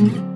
Mm-hmm.